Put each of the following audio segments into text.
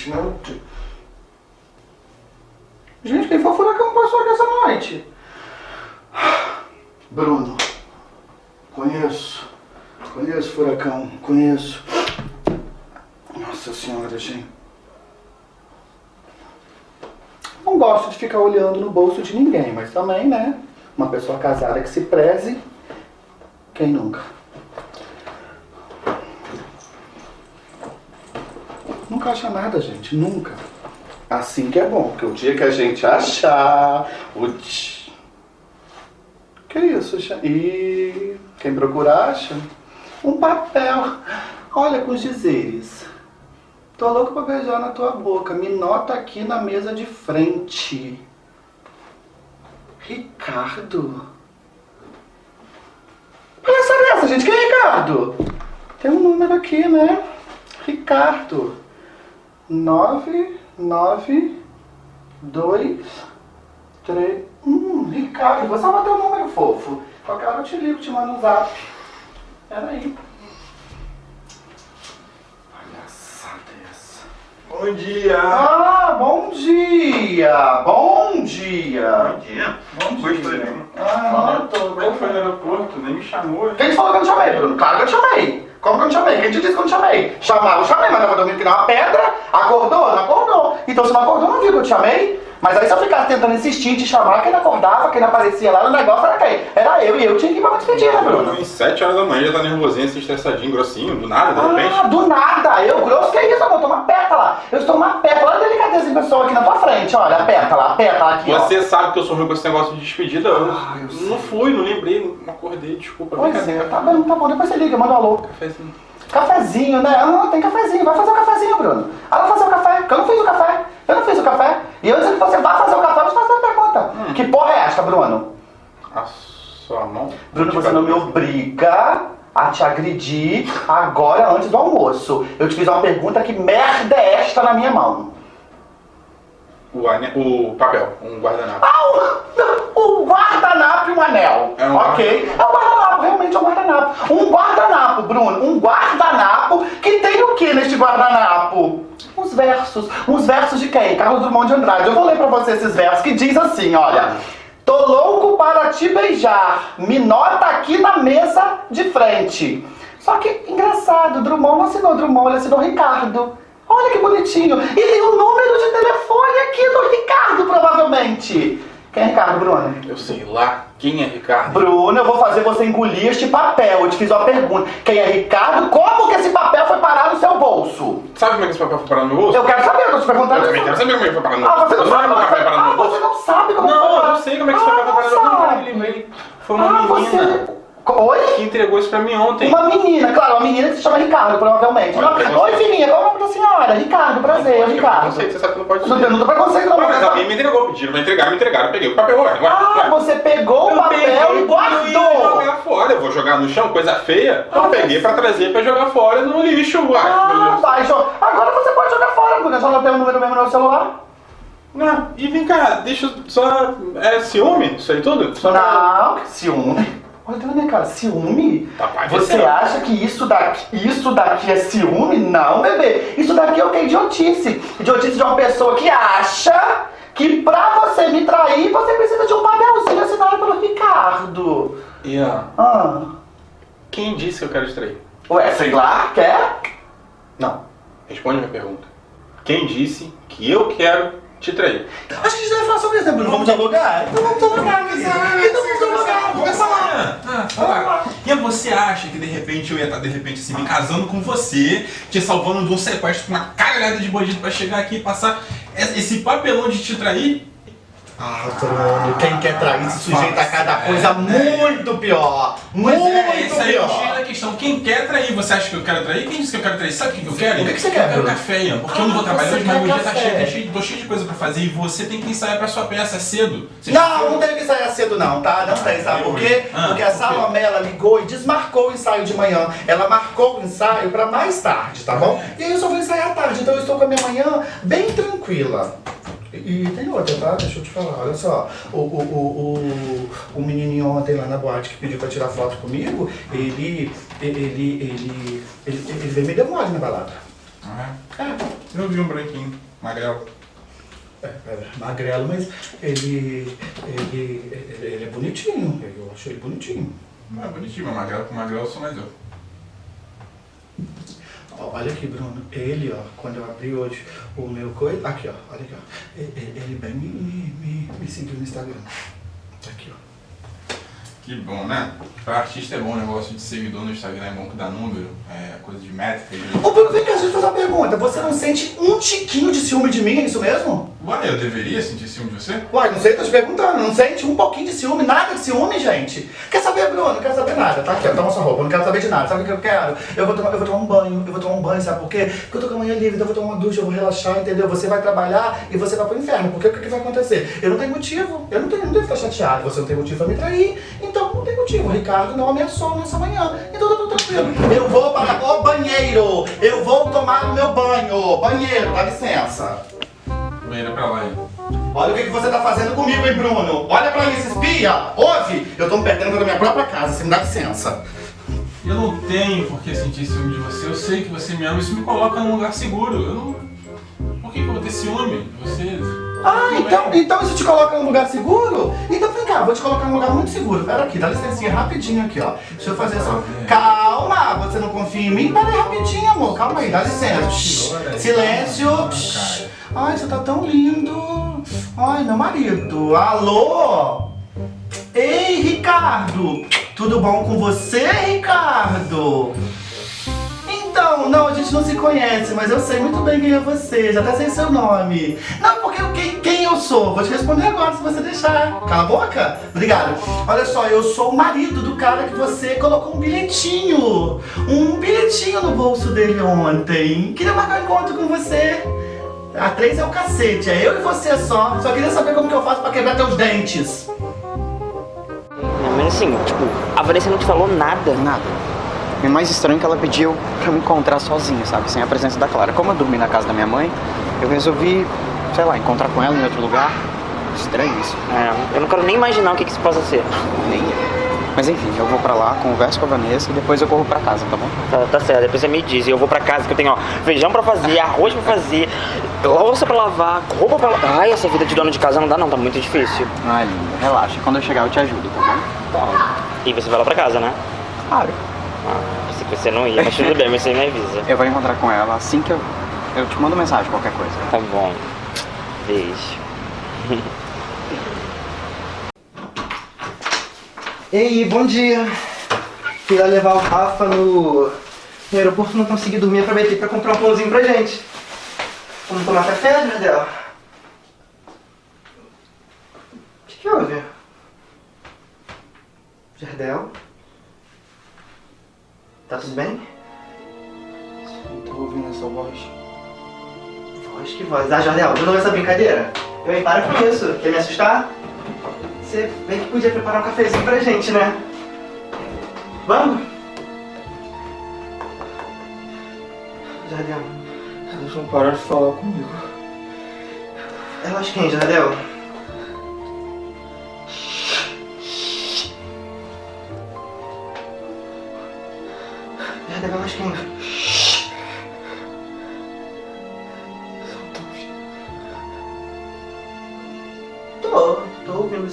gente, meu Deus. Gente, quem foi o furacão passou aqui essa noite? Bruno. Conheço. Conheço furacão. Conheço. Nossa senhora, gente. Não gosto de ficar olhando no bolso de ninguém, mas também, né? Uma pessoa casada que se preze. Quem nunca? Nunca acha nada, gente. Nunca. Assim que é bom, porque o dia que a gente achar, o Que isso, cha- E quem procura acha? Um papel. Olha com os dizeres. Tô louco pra beijar na tua boca. Me nota aqui na mesa de frente. Ricardo. Palhaçada é essa, gente? Quem é Ricardo? Tem um número aqui, né? Ricardo. Nove, nove, dois, três. Hum, Ricardo, vou salvar teu número, fofo. Qualquer hora eu te ligo, te mando um zap. Peraí. Palhaçada é essa. Bom dia! Ah, bom dia! Bom dia! Bom dia! Bom dia. Mim? Ah, não, tô. Como é foi no aeroporto? Nem me chamou. Quem te falou que eu não chamei, Bruno? Claro que eu te chamei. Como que eu não chamei? Quem te disse que eu não chamei? Chamar, eu chamei, mas tava dormindo que nem uma pedra. Acordou? Não acordou. Então se não acordou, não viu que eu te chamei? Mas aí se eu ficasse tentando insistir em te chamar, quem não acordava, quem não aparecia lá no negócio era quem? Era eu e eu tinha que ir pra uma despedida, Bruno. Às 7 horas da manhã já tá nervosinho, assim, estressadinho, grossinho, do nada, de repente. Ah, do nada! Eu grosso, que isso, amor? Eu tô uma pétala. Eu estou uma pétala. Olha a delicadeza de pessoa aqui na tua frente, olha, a pétala, a pétala aqui, ó. Você sabe que eu sou ruim com esse negócio de despedida. Eu Ah, eu não fui, não lembrei, não acordei, desculpa. Pois é, tá bom, tá bom. Depois você liga, manda um alô. Cafézinho. Cafezinho, né? Ah, tem cafezinho. Vai fazer o cafezinho, Bruno. Ah, vai fazer o café. Porque eu não fiz o café. Eu não fiz o café. E antes que você vá fazer o café, eu te faço uma pergunta. Que porra é esta, Bruno? A sua mão. Bruno, você não me obriga a te agredir agora, antes do almoço. Eu te fiz uma pergunta, que merda é esta na minha mão? O, ane- o papel, um guardanapo. Ah, o, o guardanapo e um anel. É um ok? É um guardanapo, realmente é um guardanapo. Um guardanapo, Bruno. Um guardanapo que tem o que neste guardanapo? Uns versos. Uns versos de quem? Carlos Drummond de Andrade. Eu vou ler pra você esses versos que diz assim, olha. Tô louco para te beijar. Me nota aqui na mesa de frente. Só que, engraçado, Drummond não assinou Drummond, ele assinou Ricardo. Olha que bonitinho. E tem o número de telefone aqui do Ricardo, provavelmente. Quem é Ricardo, Bruno? Eu sei lá quem é Ricardo. Bruno, eu vou fazer você engolir este papel. Eu te fiz uma pergunta. Quem é Ricardo? Como que esse papel foi parar no seu bolso? Sabe como é que esse papel foi parar no meu bolso? Eu quero saber, eu tô te perguntando. Eu também quero saber como é que foi parar no Ah, bolso. você não sabe como é foi parar no Ah, bolso. você não sabe como é que foi Não, parar. eu sei como é que esse Ah, papel foi parar no não meu bolso. Eu lembrei. Foi uma Ah, menina você... Oi? que entregou isso pra mim ontem. Uma menina, claro, uma menina que se chama Ricardo, provavelmente. Olha. Oi, filhinha, qual é o nome da senhora? Ricardo, prazer, Ricardo. Não sei, você sabe que não pode Não tem não tem preconceito, não. Não, mas alguém me entregou, pediram pra entregar, me entregaram, eu peguei o papel, ué, Ah, você pegou o Eu papel peguei e pra guardou. jogar fora, eu vou jogar no chão, coisa feia. Ah, eu peguei pra trazer pra jogar fora no lixo, uai. Ah, vai, agora você pode jogar fora, porque só não tem o número mesmo no celular. Não, e vem cá, deixa eu só. É ciúme? Isso aí tudo? Só Não, que ciúme. Na minha cara, ciúme? Tá. Você acha que isso daqui, isso daqui é ciúme? Não, bebê. Isso daqui é o que? Idiotice. Idiotice de uma pessoa que acha que pra você me trair, você precisa de um papelzinho assinado pelo Ricardo. Ian, Ah. quem disse que eu quero te trair? Ué, sei lá, quer? Não. Responde minha pergunta. Quem disse que eu quero te trair? Acho que a gente deve falar sobre isso, né, Bruno? Vamos dialogar? Então vamos dialogar, dizer. Então vamos dialogar, vamos falar. Ah, fala. E você acha que de repente eu ia estar de repente assim me casando com você, te salvando de um sequestro com uma caralhada de bandido pra chegar aqui e passar esse papelão de te trair? Ah, Bruno, quem quer trair se sujeita a cada coisa É, muito pior. Pois Muito é, aí é pior. da questão. Quem quer trair? Você acha que eu quero trair? Quem disse que eu quero trair? Sabe o que eu quero? O que que você Eu quer, quero Bruno? café, Ian, porque eu não Ah, vou trabalhar hoje, mas meu dia tá cheio, tá cheio, tô cheio de coisa pra fazer e você tem que ensaiar pra sua peça cedo. Você Não, não tem que ensaiar cedo não, tá? Não tem, sabe por quê? Ah, Porque a? Salomé, ela ligou e desmarcou o ensaio de manhã. Ela marcou o ensaio pra mais tarde, tá bom? E aí eu só vou ensaiar à tarde, então eu estou com a minha manhã bem tranquila. E, e tem outra, tá? Deixa eu te falar, olha só. O, o, o, o, o menininho ontem lá na boate que pediu pra tirar foto comigo, ele, ele, ele, ele, ele veio me deu mole na balada. Ah, É, é? Eu vi um branquinho, magrelo. é, é magrelo, mas ele, ele, ele, ele é bonitinho. Eu achei ele bonitinho. Não é bonitinho, mas magrelo com magrelo sou mais eu. Olha aqui, Bruno. Ele, ó, quando eu abri hoje o meu coisa. Aqui, ó. Olha aqui, ó. Ele bem me, me, me, me seguiu no Instagram. Tá aqui, ó. Que bom, né? Pra artista é bom o negócio de seguidor no Instagram, é bom que dá número, é coisa de métrica. De... Ô, Bruno, vem cá, deixa eu fazer uma pergunta. Você não sente um tiquinho de ciúme de mim, é isso mesmo? Ué, eu deveria sentir ciúme de você? Uai, não sei, tô te perguntando. Não sente um pouquinho de ciúme, nada de ciúme, gente? Quer saber, Bruno? Não quero saber nada. Tá aqui, ó. Toma sua roupa. Não quero saber de nada. Sabe o que eu quero? Eu vou, tomar, eu vou tomar um banho. Eu vou tomar um banho, sabe por quê? Porque eu tô com a manhã livre, eu vou tomar uma ducha, eu vou relaxar, entendeu? Você vai trabalhar e você vai pro inferno. Porque o que, que vai acontecer? Eu não tenho motivo. Eu não tenho, não devo ficar chateado. Você não tem motivo pra me trair. Então não tem motivo. O Ricardo não ameaçou nessa manhã. Então tá tudo tranquilo. Eu vou para o banheiro. Eu vou tomar o meu banho. Banheiro, dá licença. Banheira pra lá aí. Olha o que, que você tá fazendo comigo, hein, Bruno? Olha pra isso, espia! Ouve! Eu tô me perdendo da minha própria casa, você me dá licença. Eu não tenho por que sentir ciúme de você, eu sei que você me ama, isso me coloca num lugar seguro. Eu não. Por que, que eu vou ter ciúme de você? Ah, então, então isso te coloca num lugar seguro? Então vem cá, vou te colocar num lugar muito seguro. Pera aqui, dá licencinha rapidinho aqui, ó. Deixa eu fazer só. Calma, você não confia em mim? Pera aí rapidinho, amor. Calma aí, dá licença. Silêncio. Ai, você tá tão lindo. Ai, meu marido. Alô? Ei, Ricardo. Tudo bom com você, Ricardo? Gente não se conhece, mas eu sei muito bem quem é você, já até sei seu nome. Não, porque eu- quem, quem eu sou? Vou te responder agora se você deixar. Cala a boca. Obrigado. Olha só, eu sou o marido do cara que você colocou um bilhetinho. Um bilhetinho no bolso dele ontem. Queria marcar um encontro com você. A três é o cacete, é eu e você só. Só queria saber como que eu faço pra quebrar teus dentes. Não, mas assim, tipo, a Vanessa não te falou nada. Nada. E o mais estranho é que ela pediu pra me encontrar sozinha, sabe? Sem a presença da Clara. Como eu dormi na casa da minha mãe, eu resolvi, sei lá, encontrar com ela em outro lugar. Estranho isso. É, eu não quero nem imaginar o que, que isso possa ser. Nem. Mas enfim, eu vou pra lá, converso com a Vanessa e depois eu corro pra casa, tá bom? Tá, tá certo, depois você me diz. E eu vou pra casa que eu tenho, ó, feijão pra fazer, arroz pra fazer, louça pra lavar, roupa pra lavar. Ai, essa vida de dono de casa não dá não, tá muito difícil. Ai, linda, relaxa. Quando eu chegar eu te ajudo, tá bom? Tá. E você vai lá pra casa, né? Claro. Ah, pensei que você não ia, mas tudo bem, mas você me avisa. Eu vou encontrar com ela assim que eu. Eu te mando mensagem, qualquer coisa. Tá bom. Beijo. Ei, bom dia. Fui lá levar o Rafa no, no aeroporto, não consegui dormir, aproveitei pra comprar um pãozinho pra gente. Vamos tomar café, Jardel? O que, que houve? Jardel? Tá tudo bem? Não tô ouvindo essa voz. Voz que voz. Ah, Jardel, de novo essa brincadeira? Eu, hein, para com isso. Quer me assustar? Você bem que podia preparar um cafezinho pra gente, né? Vamos? Jardel, eles vão parar de falar comigo. Elas quem, Jardel?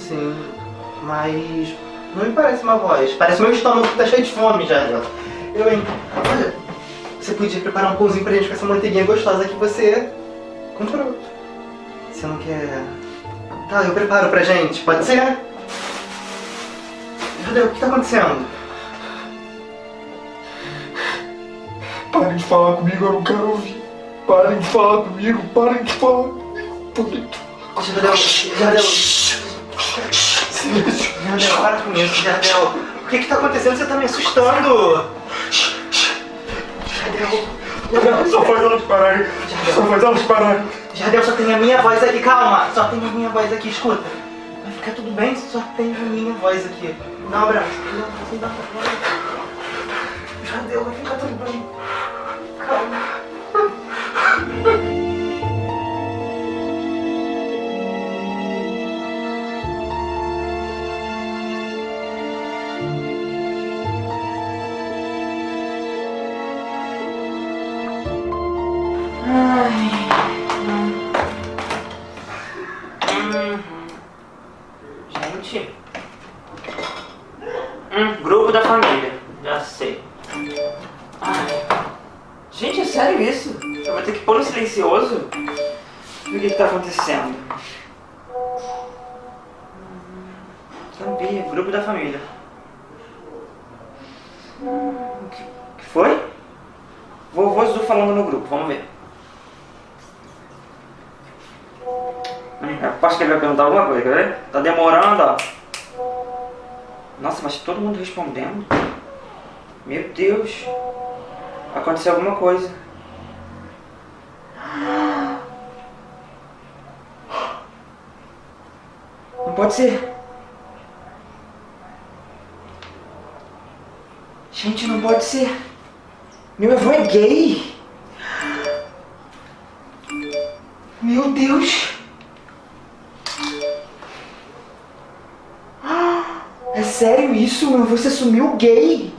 Tô ouvindo sim. Mas não me parece uma voz. Parece meu estômago que tá cheio de fome já. Eu, hein? Olha, você podia preparar um pãozinho pra gente com essa manteiguinha gostosa que você comprou. Você não quer. Tá, eu preparo pra gente, pode ser? Judeu, o que tá acontecendo? Parem de falar comigo, eu não quero ouvir. Parem de falar comigo, parem de falar comigo. Jardel, Jardel. Jardel, para com isso, Jardel. O que que tá acontecendo? Você tá me assustando. Jardel. Jardel, Só faz elas pararem. Só faz elas pararem. Jardel, só tem a minha voz aqui, calma. Só tem a minha voz aqui, escuta. Vai ficar tudo bem, só tem a minha voz aqui. Dá um abraço. Dá um abraço, dá um abraço. Jardel, vai ficar tudo bem. Calma. Hum, grupo da família. Já sei. Ai. Gente, é sério isso? Eu vou ter que pôr no silencioso? O que, que tá acontecendo? Sabia, grupo da família. O que, que foi? Vovô Zu falando no grupo, vamos ver. Eu Acho que ele vai perguntar alguma coisa, quer ver? Tá demorando, ó. Nossa, mas todo mundo respondendo. Meu Deus. Aconteceu alguma coisa. Não pode ser. Gente, não pode ser. Meu avô é gay. Meu Deus. É sério isso? Meu avô se assumiu gay?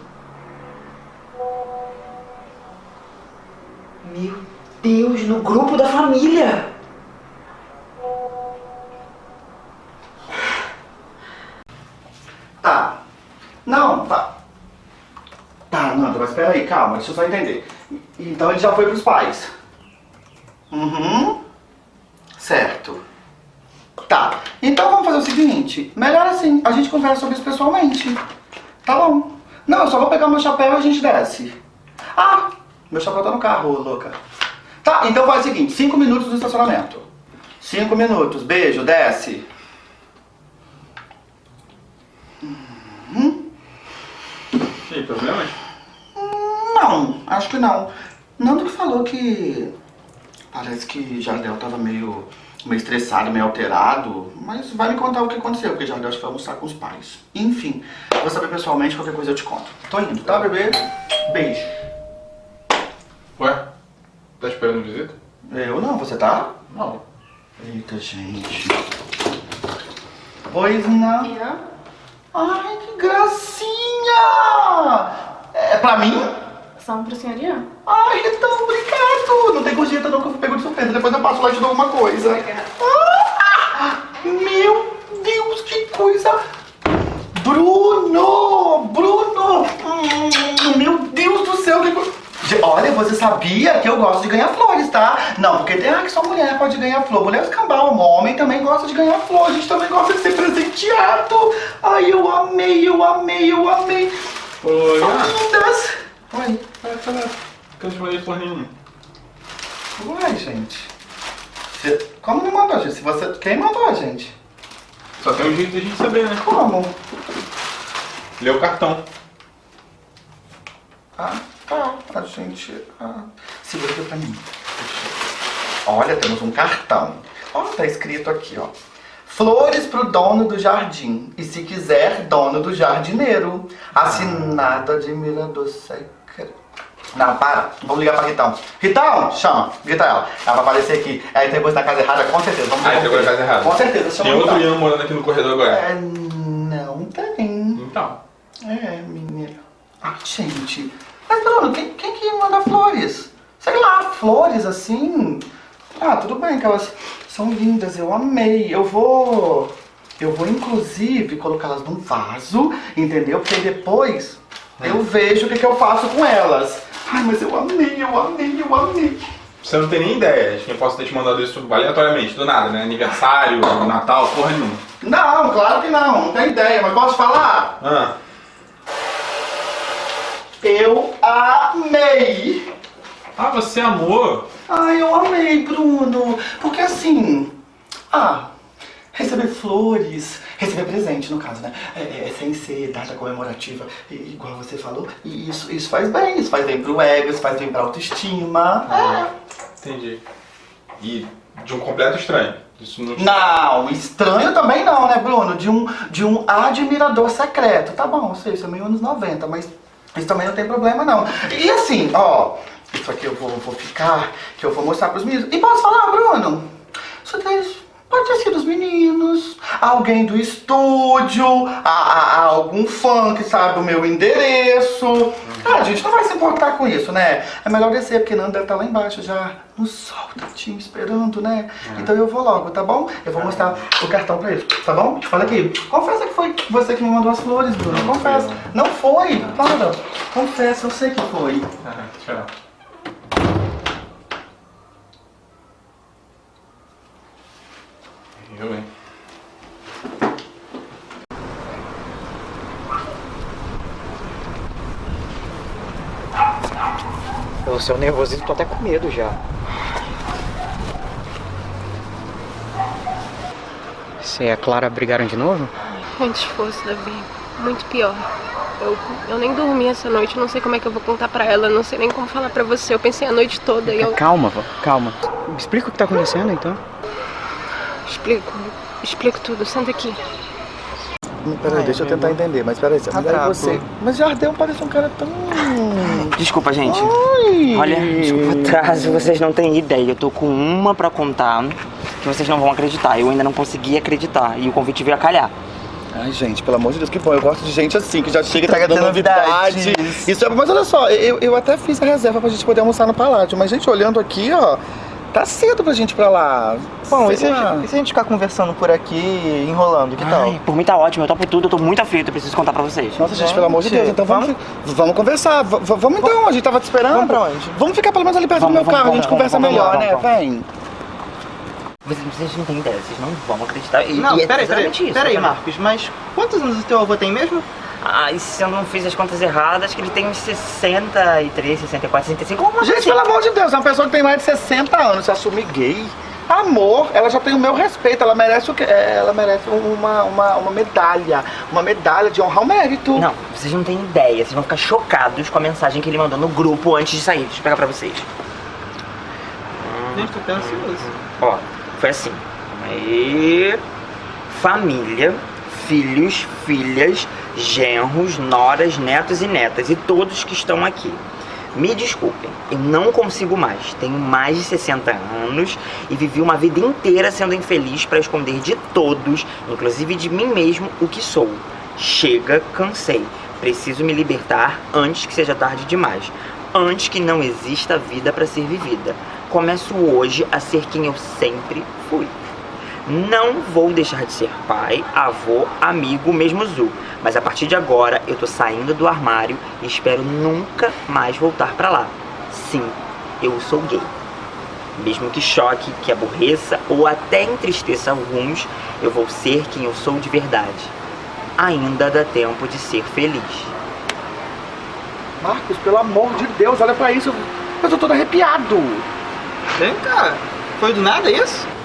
Meu Deus, no grupo da família. Tá. Não, tá. Tá, Nanda, mas peraí, calma, deixa eu só entender. Então ele já foi pros pais. Uhum. Certo. Tá. Melhor assim, a gente conversa sobre isso pessoalmente. Tá bom. Não, eu só vou pegar meu chapéu e a gente desce. Ah, meu chapéu tá no carro, louca. Tá, então faz o seguinte, cinco minutos no estacionamento. Cinco minutos, beijo, desce. E aí, problemas? Não, acho que não. Nando que falou que parece que Jardel tava meio, meio estressado, meio alterado, mas vai me contar o que aconteceu, porque Jardel acho que foi almoçar com os pais. Enfim, vou saber pessoalmente, qualquer coisa eu te conto. Tô indo, tá, bebê? Beijo. Ué? Tá esperando visita? Eu não, você tá? Não. Eita, gente. Oi, Zina. Ai, que gracinha! É pra mim? São pro senhor Ian? Ai, então, obrigado! Não tem gorjeta não que eu pego de surpresa. Depois eu passo lá e te dou alguma coisa. Ah, meu Deus, que coisa! Bruno! Bruno! Hum, meu Deus do céu, que coisa... Olha, você sabia que eu gosto de ganhar flores, tá? Não, porque tem ah, que só mulher pode ganhar flor. Mulher é escambau, homem também gosta de ganhar flor. A gente também gosta de ser presenteado. Ai, eu amei, eu amei, eu amei. Oi, ah, lindas. Vai, vai. Que eu mandei flor nenhuma. Uai, gente. Você- Como não mandou, gente? Se você... Quem mandou, gente? Só tem um jeito de a gente saber, né? Como? Lê o cartão. Ah, tá. A gente... Ah. Segura aqui pra mim. Olha, temos um cartão. Olha, tá escrito aqui, ó. Flores pro dono do jardim. E se quiser, dono do jardineiro. Assinado admirador secreto. Não, para. Vamos ligar pra Ritão. Ritão, chama. Grita ela. Ela vai aparecer aqui. Aí tem coisa na casa errada, com certeza. Vamos Ah, entregou na casa errada. Com certeza, chama Tem outro. Ian morando aqui no corredor agora. É, não tem. Então. É, menina. Ai, gente. Mas, Bruno, quem, quem que manda flores? Sei lá, flores assim. Ah, tudo bem que elas são lindas, eu amei. Eu vou. Eu vou inclusive colocá-las num vaso, entendeu? Porque depois eu vejo o que, que eu faço com elas. Ai, mas eu amei, eu amei, eu amei. Você não tem nem ideia de quem possa ter te mandado isso aleatoriamente, do nada, né? Aniversário, Natal, porra nenhuma. Não, claro que não, não tem ideia, mas posso falar? Ah, Eu amei! ah você amou? Ai, eu amei, Bruno! Porque assim. Ah, receber flores, receber presente, no caso, né? É, é, sem ser data comemorativa, igual você falou, e isso, isso faz bem, isso faz bem pro ego, isso faz bem pra autoestima. É. Entendi. E de um completo estranho. Isso não. Não, estranho também não, né, Bruno? De um, de um admirador secreto. Tá bom, sei, isso é meio anos 90, mas isso também não tem problema, não. E assim, ó, isso aqui eu vou, vou ficar, que eu vou mostrar pros meninos. E posso falar, Bruno? Isso daí pode ter sido os meninos, alguém do estúdio, a, a- algum fã que sabe o meu endereço. Ah, a gente não vai se importar com isso, né? É melhor descer, porque Nando deve estar lá embaixo já, no sol, tadinho, esperando, né? Então eu vou logo, tá bom? Eu vou mostrar o cartão pra ele, tá bom? Olha aqui, confessa que foi você que me mandou as flores, Bruno, confessa. Não foi, para, confessa, eu sei que foi. Ah, tchau. Eu, hein? Pelo seu nervosismo, tô até com medo já. Você e a Clara brigaram de novo? Antes fosse, Davi. Muito pior. Eu, eu nem dormi essa noite, eu não sei como é que eu vou contar pra ela, eu não sei nem como falar pra você. Eu pensei a noite toda e eu Calma, vó, calma. Me explica o que tá acontecendo então. Explico, explico tudo. Senta aqui. Peraí, deixa eu tentar entender, mas peraí, mas aí bravo. você... Mas Jardel parece um cara tão... Desculpa, gente. Ai. Olha, desculpa o atraso, vocês não têm ideia. Eu tô com uma pra contar que vocês não vão acreditar. Eu ainda não consegui acreditar e o convite veio a calhar. Ai, gente, pelo amor de Deus, que bom. Eu gosto de gente assim, que já chega Traga trazendo novidade. novidades. Isso é, mas olha só, eu, eu até fiz a reserva pra gente poder almoçar no Palácio. Mas, gente, olhando aqui, ó, tá cedo pra gente ir pra lá. Bom, e se, a gente, e se a gente ficar conversando por aqui, enrolando, que tal? Ai, por mim tá ótimo, eu topo tudo, eu tô muito aflito, eu preciso contar pra vocês. Nossa, gente, pelo amor de Deus, então vamos, vamos conversar. V- vamos então, a gente tava te esperando. Vamos pra onde? Vamos ficar pelo menos ali perto Vamos, do meu vamos, carro, a gente vamos, conversa vamos, melhor, vamos, né? vamos. Vem. Vocês, vocês não têm ideia, vocês não vão acreditar. E, Não, e é peraí, peraí, exatamente isso. peraí. Marcos, mas quantos anos o teu avô tem mesmo? Ah, e se eu não fiz as contas erradas, que ele tem uns 63, 64, 65, alguma Gente, assim. pelo amor de Deus, é uma pessoa que tem mais de 60 anos se assumir gay. Amor, ela já tem o meu respeito, ela merece o quê? É, Ela merece uma, uma, uma medalha, uma medalha de honrar o mérito. Não, vocês não têm ideia, vocês vão ficar chocados com a mensagem que ele mandou no grupo antes de sair. Deixa eu pegar pra vocês. Gente, tô até ansioso. Ó, foi assim. Aí, família, filhos, filhas, genros, noras, netos e netas e todos que estão aqui. Me desculpem, eu não consigo mais. Tenho mais de 60 anos e vivi uma vida inteira sendo infeliz para esconder de todos, inclusive de mim mesmo, o que sou. Chega, cansei. Preciso me libertar antes que seja tarde demais. Antes que não exista vida para ser vivida. Começo hoje a ser quem eu sempre fui. Não vou deixar de ser pai, avô, amigo, mesmo Zu. Mas a partir de agora eu tô saindo do armário e espero nunca mais voltar pra lá. Sim, eu sou gay. Mesmo que choque, que aborreça ou até entristeça alguns, eu vou ser quem eu sou de verdade. Ainda dá tempo de ser feliz. Marcos, pelo amor de Deus, olha pra isso. Eu tô todo arrepiado. Vem cá, foi do nada isso?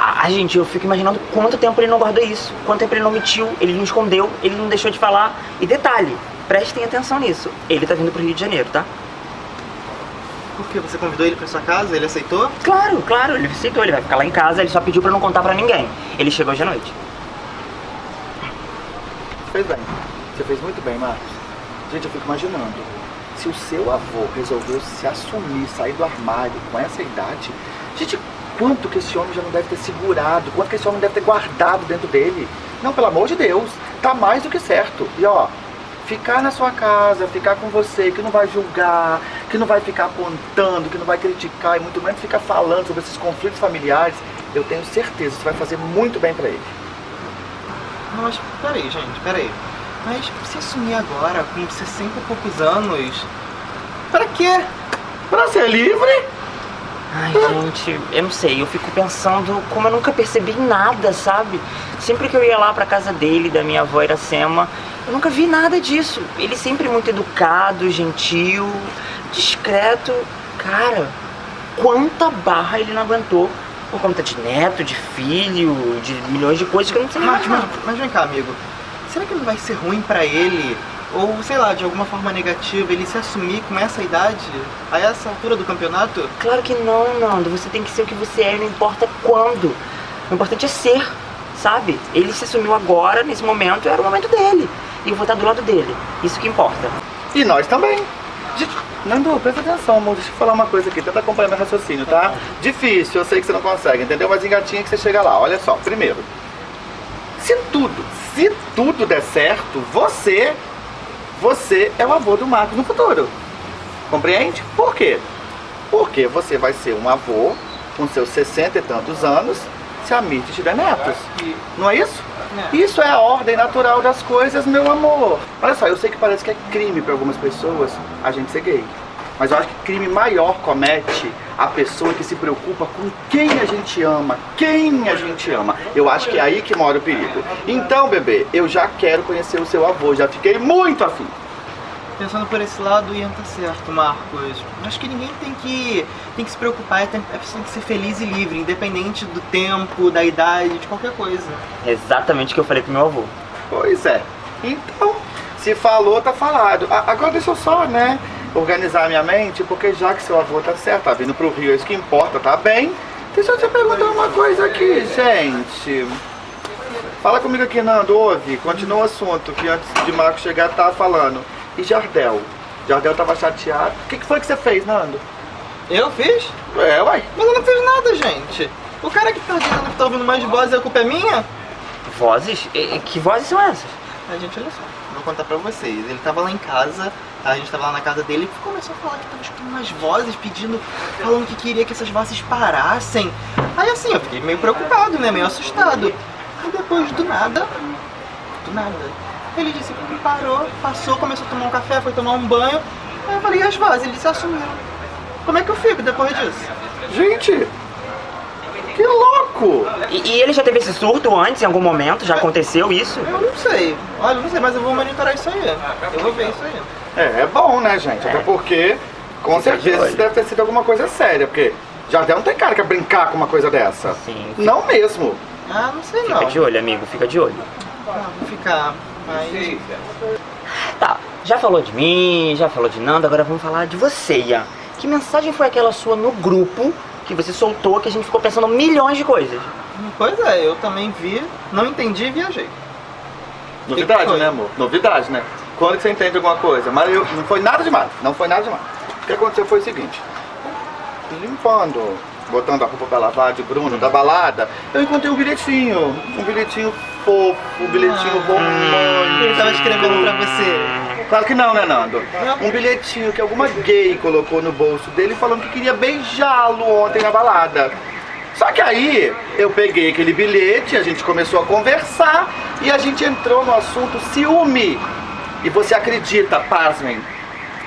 Ah, gente, eu fico imaginando quanto tempo ele não guardou isso, quanto tempo ele não mentiu, ele não escondeu, ele não deixou de falar. E detalhe, prestem atenção nisso, ele tá vindo pro Rio de Janeiro, tá? Por que você convidou ele pra sua casa, ele aceitou? Claro, claro, ele aceitou, ele vai ficar lá em casa, ele só pediu pra não contar pra ninguém. Ele chegou hoje à noite. Fez bem. Você fez muito bem, Marcos. Gente, eu fico imaginando. Se o seu avô resolveu se assumir, sair do armário com essa idade, gente, quanto que esse homem já não deve ter segurado, quanto que esse homem deve ter guardado dentro dele. Não, pelo amor de Deus, tá mais do que certo. E ó, ficar na sua casa, ficar com você, que não vai julgar, que não vai ficar apontando, que não vai criticar e muito menos ficar falando sobre esses conflitos familiares, eu tenho certeza que vai fazer muito bem pra ele. Mas peraí, gente, peraí. Mas se assumir agora, com 60 e poucos anos, pra quê? Pra ser livre? Ai, gente, eu não sei, eu fico pensando como eu nunca percebi nada, sabe? Sempre que eu ia lá pra casa dele, da minha avó Iracema, eu nunca vi nada disso. Ele sempre muito educado, gentil, discreto. Cara, quanta barra ele não aguentou por conta de neto, de filho, de milhões de coisas que eu não sei mais. mas, mas vem cá, amigo. Será que não vai ser ruim pra ele? Ou, sei lá, de alguma forma negativa, ele se assumir com essa idade, a essa altura do campeonato? Claro que não, Nando. Você tem que ser o que você é, não importa quando. O importante é ser, sabe? Ele se assumiu agora, nesse momento, era o momento dele. E eu vou estar do lado dele. Isso que importa. E nós também. Gente, Nando, presta atenção, amor. Deixa eu falar uma coisa aqui. Tenta acompanhar meu raciocínio, tá? Difícil, eu sei que você não consegue, entendeu? Mas engatinha que você chega lá. Olha só, primeiro. Se tudo, se tudo der certo, você, você é o avô do Marcos no futuro. Compreende? Por quê? Porque você vai ser um avô com seus 60 e tantos anos se a Mirth tiver netos. Não é isso? Isso é a ordem natural das coisas, meu amor. Olha só, eu sei que parece que é crime para algumas pessoas a gente ser gay. Mas eu acho que crime maior comete a pessoa que se preocupa com quem a gente ama, quem a gente ama. Eu acho que é aí que mora o perigo. Então, bebê, eu já quero conhecer o seu avô, já fiquei muito afim. Pensando por esse lado, Ian tá certo, Marcos. Acho que ninguém tem que, tem que se preocupar, tem, a pessoa tem que ser feliz e livre, independente do tempo, da idade, de qualquer coisa. É exatamente o que eu falei pro meu avô. Pois é. Então, se falou, tá falado. A- Agora deixa eu só, né, organizar a minha mente, porque já que seu avô tá certo, tá vindo pro Rio, é isso que importa, tá bem? Deixa eu te perguntar uma coisa aqui, gente. Fala comigo aqui, Nando, ouve, continua o assunto que antes de Marco chegar tava falando. E Jardel? Jardel tava chateado. O que, que foi que você fez, Nando? Eu fiz? É, uai. Mas eu não fiz nada, gente. O cara que tá dizendo que tá ouvindo mais vozes, a culpa é minha? Vozes? E- Que vozes são essas? A gente, olha só, contar pra vocês. Ele tava lá em casa, a gente tava lá na casa dele e começou a falar que tava escutando umas vozes pedindo, falando que queria que essas vozes parassem. Aí assim, eu fiquei meio preocupado, né? Meio assustado. Aí depois do nada, do nada, ele disse que parou, passou, começou a tomar um café, foi tomar um banho. Aí eu falei, e as vozes? Ele se assumiu. Como é que eu fico depois disso? Gente, que louco! E, e ele já teve esse surto antes, em algum momento? Já aconteceu isso? Eu não sei. Olha, eu não sei, mas eu vou monitorar isso aí. Eu vou ver isso aí. É, é bom, né, gente? Até porque, com Fica certeza, isso deve ter sido alguma coisa séria, porque Jardel não tem cara que é brincar com uma coisa dessa. Sim. Não mesmo. Ah, não sei Fica não. de olho, amigo, fica de olho. Ah, vou ficar. Mas. Tá, já falou de mim, já falou de Nando, agora vamos falar de você, Ian. Que mensagem foi aquela sua no grupo que você soltou que a gente ficou pensando milhões de coisas? Pois é, eu também vi, não entendi e viajei. Novidade, que foi? né, amor? Novidade, né? Quando que você entende alguma coisa? Mas eu, não foi nada demais. Não foi nada demais. O que aconteceu foi o seguinte. Limpando, botando a roupa pra lavar de Bruno, da balada, eu encontrei um bilhetinho. Um bilhetinho fofo, um bilhetinho romântico. Ele tava escrevendo pra você. Claro que não, né, Nando? Um bilhetinho que alguma gay colocou no bolso dele falando que queria beijá-lo ontem na balada. Só que aí eu peguei aquele bilhete, a gente começou a conversar e a gente entrou no assunto ciúme. E você acredita, pasmem,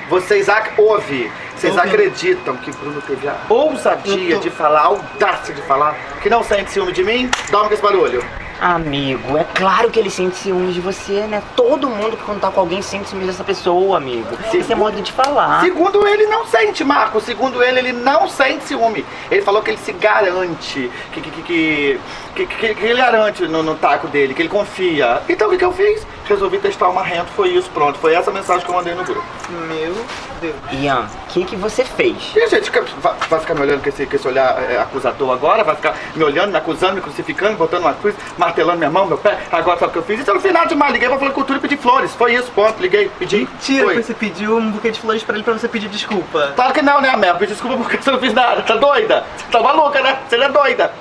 vocês ac ouve, vocês Ouvindo. acreditam que Bruno teve a ousadia tô- de falar, a audácia de falar, que não sente ciúme de mim? Dorme com esse barulho. Amigo, é claro que ele sente ciúmes de você, né? Todo mundo que contar com alguém sente ciúmes dessa pessoa, amigo. Isso é modo de falar. Segundo ele, não sente, Marco. Segundo ele, ele não sente ciúme. Ele falou que ele se garante, que, que, que, que, que, que- que ele garante no, no taco dele, que ele confia. Então o que, que eu fiz? Resolvi testar uma renta, foi isso, pronto. Foi essa mensagem que eu mandei no grupo. Meu Deus. Ian, o que, que você fez? E gente vai, vai ficar me olhando com esse, com esse olhar é, acusador agora? Vai ficar me olhando, me acusando, me crucificando, botando uma cruz, martelando minha mão, meu pé? Agora sabe o que eu fiz? Isso eu não fiz nada demais. Liguei pra falar cultura e pedi flores. Foi isso, ponto. Liguei, pedi. Tira foi. que você pediu um buquê de flores pra ele pra você pedir desculpa. Claro que não, né, Mel? Pedi desculpa porque você não fiz nada. Tá doida? Você tá maluca, né? Você é doida.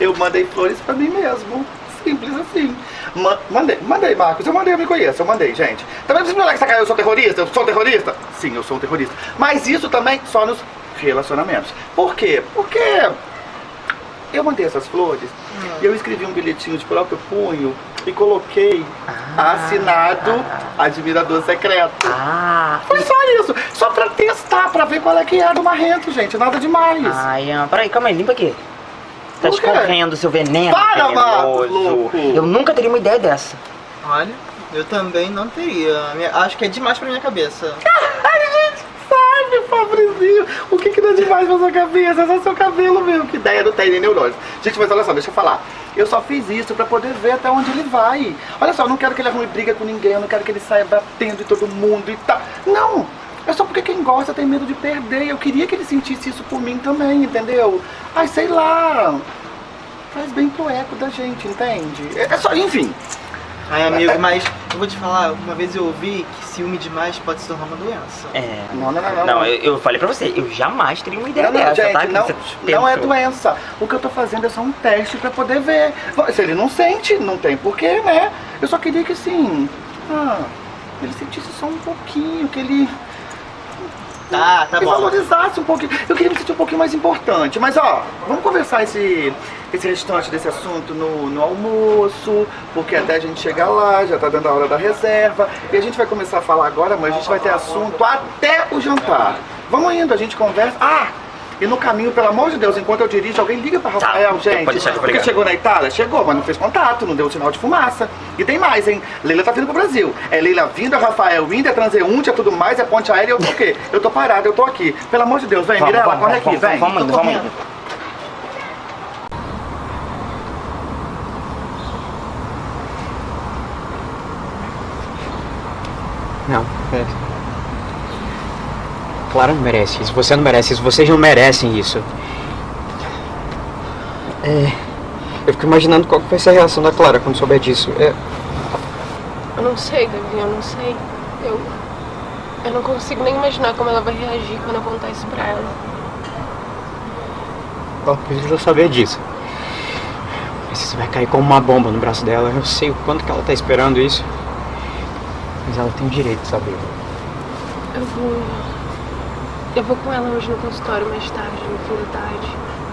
Eu mandei flores pra mim mesmo. simples assim. Ma- mandei, mandei, Marcos. Eu mandei, eu me conheço, eu mandei, gente. Também precisa falar que tá eu sou terrorista? Eu sou terrorista? Sim, eu sou um terrorista. Mas isso também só nos relacionamentos. Por quê? Porque eu mandei essas flores e eu escrevi um bilhetinho de próprio punho e coloquei assinado admirador secreto. Ah, Foi só isso, só pra testar, pra ver qual é que é do marrento, gente, nada demais. ai, Ian, peraí, calma aí, limpa aqui. Tá escorrendo seu veneno Para, Marcos, venenoso. louco. Eu nunca teria uma ideia dessa. Olha, eu também não teria. Acho que é demais pra minha cabeça. Pobrezinho, o que que dá demais na sua cabeça? É só seu cabelo mesmo, que ideia não tem nem neurônios. Gente, mas olha só, deixa eu falar. Eu só fiz isso pra poder ver até onde ele vai. Olha só, eu não quero que ele arrume briga com ninguém, eu não quero que ele saia batendo em todo mundo e tal. Não! É só porque quem gosta tem medo de perder. Eu queria que ele sentisse isso por mim também, entendeu? Ai, sei lá. Faz bem pro eco da gente, entende? É é só, enfim. Ai, amigo, mas eu vou te falar, uma vez eu ouvi que ciúme demais pode se tornar uma doença. É. Não, não, não, não. Não, eu, eu falei pra você, eu jamais teria uma ideia Não, não, dessa, gente, tá? Não, você não é doença. O que eu tô fazendo é só um teste pra poder ver. Se ele não sente, não tem porquê, né? Eu só queria que assim. Ah, ele sentisse só um pouquinho, que ele. Tá, tá que bom. valorizasse um pouquinho. Eu queria me sentir um pouquinho mais importante. Mas ó, vamos conversar esse, esse restante desse assunto no, no almoço, porque até a gente chegar lá, já tá dando a hora da reserva. E a gente vai começar a falar agora, mas a gente vai ter assunto até o jantar. Vamos indo, a gente conversa. Ah! E no caminho, pelo amor de Deus, enquanto eu dirijo, alguém liga pra Rafael, pode gente. deixar que eu vou porque chegou na Itália? Chegou, mas não fez contato, não deu sinal de fumaça. E tem mais, hein? Leila tá vindo pro Brasil. É Leila vindo, é Rafael indo, é transeunte, é tudo mais, é ponte aérea, eu tô o quê? Eu tô parada, eu tô aqui. Pelo amor de Deus, vem, Vamos, Mirella, vamos, corre aqui, vamos, vem. Vamos, indo, vamos indo. Não, é. Clara não merece isso. Você não merece isso. Vocês não merecem isso. É. Eu fico imaginando qual vai ser a reação da Clara quando souber disso. É. Eu não sei, Davi, eu não sei. Eu. Eu não consigo nem imaginar como ela vai reagir quando eu contar isso pra ela. Ela precisa saber disso. Mas isso vai cair como uma bomba no braço dela. Eu sei o quanto que ela tá esperando isso. Mas ela tem o direito de saber. Eu vou. Eu vou com ela hoje no consultório mais tarde, no fim da tarde.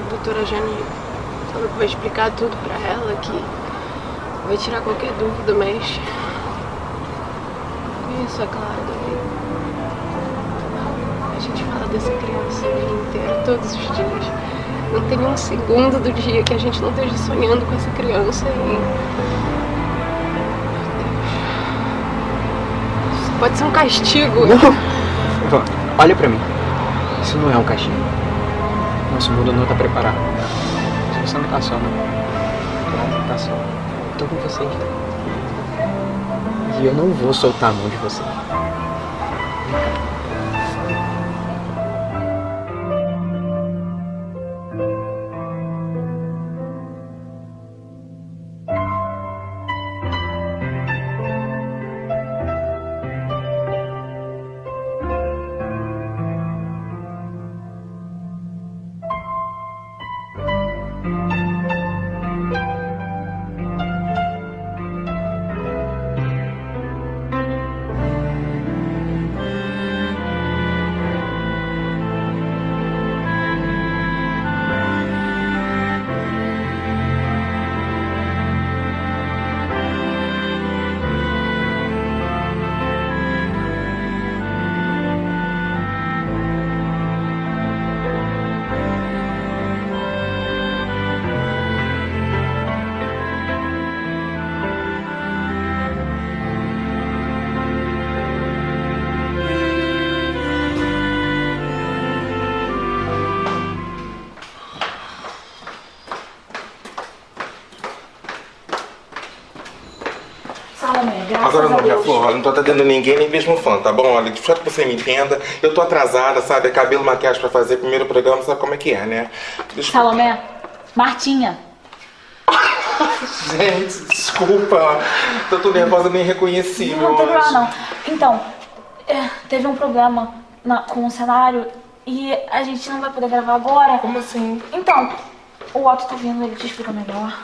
A doutora Jane falou que vai explicar tudo pra ela, que vai tirar qualquer dúvida, mas. Conheço a Clara, Davi. A gente fala dessa criança o dia inteiro, todos os dias. Não tem um segundo do dia que a gente não esteja sonhando com essa criança e. Isso pode ser um castigo. Vó, olha pra mim. Isso não é um castigo. Nosso mundo não tá preparado. Você não tá só, não. Claro, não tá só. Eu tô com vocês. E eu não vou soltar a mão de vocês. Agora não, minha flor, não tô atendendo ninguém, nem mesmo fã, tá bom? Olha, só que você me entenda, eu tô atrasada, sabe? É cabelo, maquiagem pra fazer, primeiro programa, sabe como é que é, né? Deixa... Salomé, Martinha, Gente, desculpa, tô tão nervosa, nem reconheci, não, não tem problema não. Então, é, teve um problema na- com o cenário e a gente não vai poder gravar agora. Como assim? Então, o Otto tá vindo, ele te explica melhor.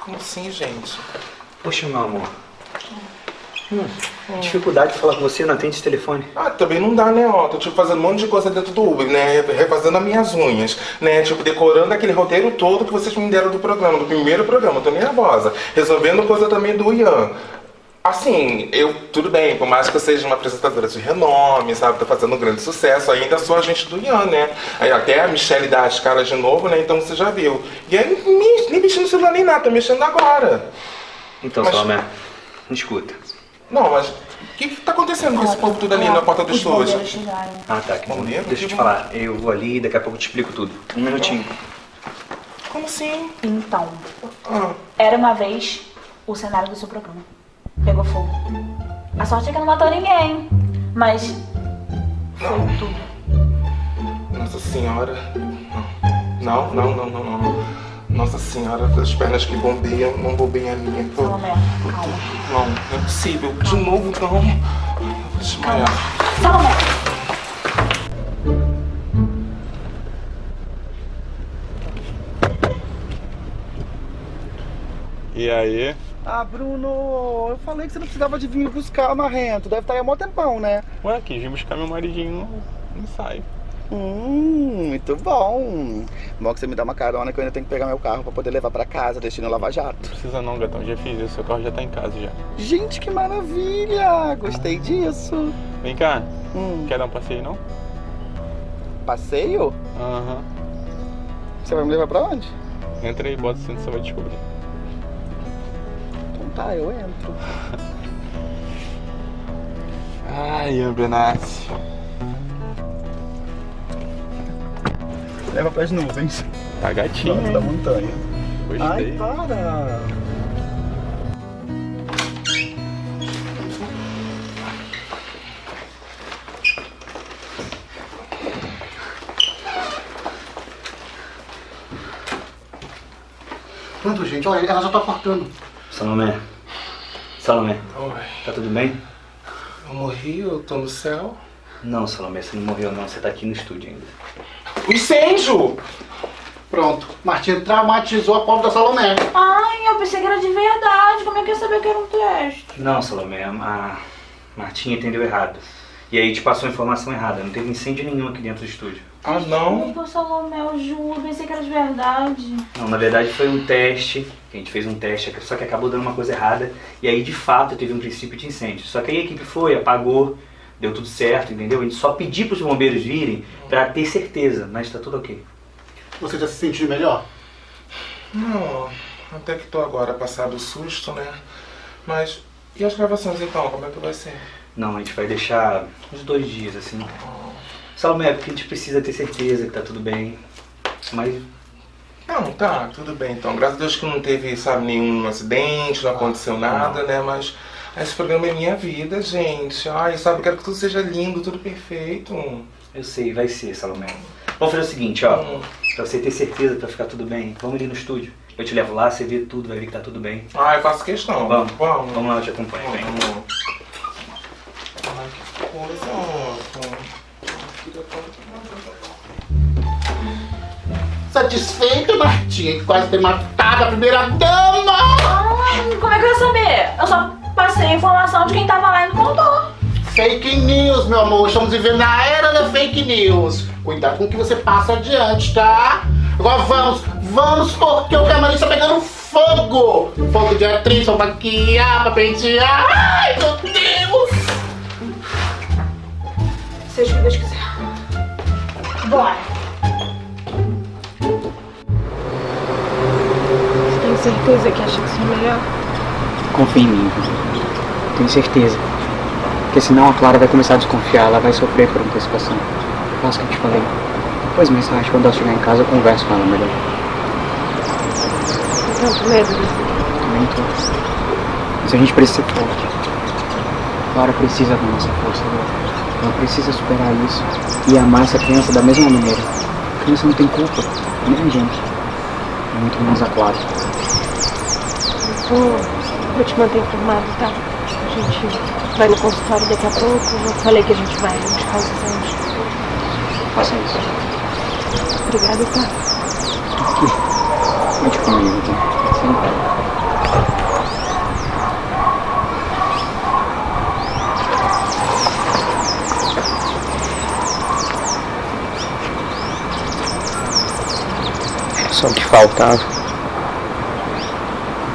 Como assim, gente? Poxa, meu amor. Hum, dificuldade de falar com você, não atende esse telefone. Ah, também não dá, né, ó. Tô tipo fazendo um monte de coisa dentro do Uber, né? Refazendo as minhas unhas, né? Tipo, decorando aquele roteiro todo que vocês me deram do programa, do primeiro programa. Tô nervosa. Resolvendo coisa também do Ian. Assim, eu, tudo bem, por mais que eu seja uma apresentadora de renome, sabe, tô fazendo um grande sucesso, ainda sou agente do Ian, né? Aí até a Michelle dá as caras de novo, né? Então você já viu. E aí, nem, nem mexendo no celular nem nada, tô mexendo agora. Então, Mas- Salomé, me escuta. Não, mas o que que tá acontecendo com esse povo tudo ali na porta do Os estúdio? bombeiros chegaram. Ah, tá, que bom. Bombeiro? Deixa eu te falar, eu vou ali e daqui a pouco eu te explico tudo. Um minutinho. Como assim? Então, Ah, era uma vez o cenário do seu programa. Pegou fogo. A sorte é que não matou ninguém. Mas foi tudo. nossa senhora. Não, não, não, não, não. não. Nossa senhora, as pernas que bombeiam, não bombeiam a minha. Tô... Salomé, calma. Não, não é possível. De novo, não. Vou desmaiar. Salomé! E aí? Ah, Bruno, eu falei que você não precisava de vir buscar marrento. Deve estar aí há mó tempão, né? Ué, quis vir buscar meu maridinho no ensaio. Hum, muito bom. Bom que você me dá uma carona que eu ainda tenho que pegar meu carro pra poder levar pra casa, destino Lava Jato. Precisa não, gatão, já fiz isso, seu carro já tá em casa já. Gente, que maravilha! Gostei disso. Vem cá, Hum, quer dar um passeio não? passeio? Aham. Você vai me levar pra onde? Entra aí, bota o cinto, você vai descobrir. Então tá, eu entro. Ai, Ambrenassi. Leva pras nuvens. Tá gatinho, Pronto, da montanha. Ai, Gostei. para! Pronto, gente, olha, ela já tá cortando. Salomé. Salomé, Oi, tá tudo bem? eu morri, eu tô no céu. Não, Salomé, você não morreu não, você tá aqui no estúdio ainda. Incêndio! Pronto, Martinha traumatizou a pobre da Salomé. Ai, eu pensei que era de verdade. Como é que eu ia saber que era um teste? Não, Salomé, a Martinha entendeu errado. E aí te passou a informação errada, não teve incêndio nenhum aqui dentro do estúdio. Ah, não? Desculpa, Salomé, eu juro. Pensei que era de verdade. Não, na verdade foi um teste, a gente fez um teste, só que acabou dando uma coisa errada. E aí, de fato, teve um princípio de incêndio. Só que aí a equipe foi, apagou, deu tudo certo, entendeu? A gente só pediu pros bombeiros virem pra ter certeza, mas tá tudo ok. Você já se sentiu melhor? Não, até que tô agora passado o susto, né? Mas, e as gravações então, como é que vai ser? Não, a gente vai deixar uns dois dias, assim. Salomé, porque a gente precisa ter certeza que tá tudo bem. Mas Não, tá, tudo bem então. Graças a Deus que não teve, sabe, nenhum acidente, não aconteceu nada, né? Mas esse programa é minha vida, gente. Ai, sabe, eu quero que tudo seja lindo, tudo perfeito. eu sei, vai ser, Salomé. Vamos fazer o seguinte, ó. Hum. Pra você ter certeza, pra ficar tudo bem, vamos ali no estúdio. Eu te levo lá, você vê tudo, vai ver que tá tudo bem. Ai, eu faço questão. Vamos, vamos. vamos lá, eu te acompanho, vem. Vamos. Ai, que coisa. Satisfeita, Martinha, que quase ter matado a primeira dama! Ai, como é que eu ia saber? Eu só passei a informação de quem tava lá e não contou. Fake news, meu amor. Estamos vivendo na era da fake news. Cuidado com o que você passa adiante, tá? Agora vamos, vamos, porque o camarim está pegando fogo. Fogo de atriz, pra maquiar, pra pentear. Ai, meu Deus! Seja o que Deus quiser. Bora. Você tem certeza que acha que isso é melhor? Confia em mim, tenho certeza. Porque senão a Clara vai começar a desconfiar, ela vai sofrer por antecipação. Faça o que eu te falei. Depois mais tarde, quando ela chegar em casa, eu converso com ela melhor. Eu tenho medo disso. Também tô. Mas a gente precisa ser forte. Clara precisa da nossa força agora. Ela precisa superar isso e amar essa criança da mesma maneira. A criança não tem culpa, nem a gente. Muito menos a Clara. Vou, vou te manter informado, tá? Gente vai no consultório daqui a pouco. Eu falei que a gente vai buscar os exames. Faça isso. Obrigada, tá? Sente comigo, tá? Senta. Só o que faltava.